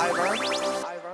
Ivor. Ivor.